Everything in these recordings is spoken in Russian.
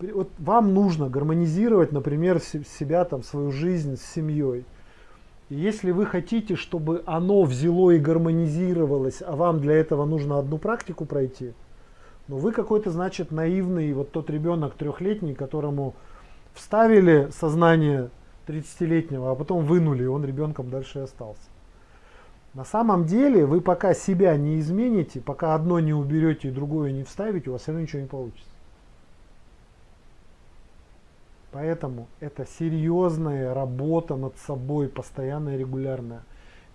вот вам нужно гармонизировать, например, себя, там, свою жизнь с семьей. И если вы хотите, чтобы оно взяло и гармонизировалось, а вам для этого нужно одну практику пройти, ну вы какой-то, значит, наивный, вот тот ребенок трехлетний, которому вставили сознание 30-летнего, а потом вынули, и он ребенком дальше и остался. На самом деле, вы пока себя не измените, пока одно не уберете и другое не вставите, у вас все равно ничего не получится. Поэтому это серьезная работа над собой, постоянная, регулярная.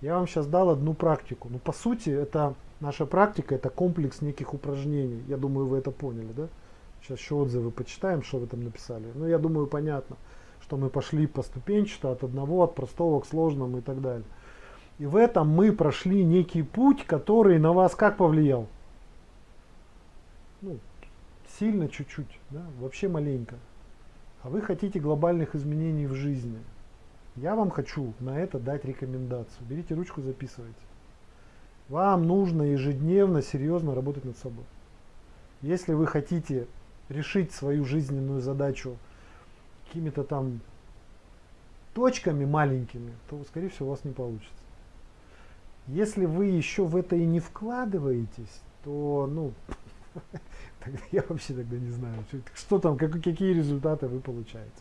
Я вам сейчас дал одну практику. Ну, по сути, это наша практика, это комплекс неких упражнений. Я думаю, вы это поняли, да? Сейчас еще отзывы почитаем, что вы там написали. Ну, я думаю, понятно, что мы пошли поступенчато от одного, от простого к сложному и так далее. И в этом мы прошли некий путь, который на вас как повлиял? Ну, сильно чуть-чуть, да? вообще маленько а вы хотите глобальных изменений в жизни, я вам хочу на это дать рекомендацию. Берите ручку, записывайте. Вам нужно ежедневно, серьезно работать над собой. Если вы хотите решить свою жизненную задачу какими-то там точками маленькими, то, скорее всего, у вас не получится. Если вы еще в это и не вкладываетесь, то, ну, я вообще тогда не знаю, что, там, как, какие результаты вы получаете.